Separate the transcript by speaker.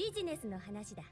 Speaker 1: ビジネスの話だ。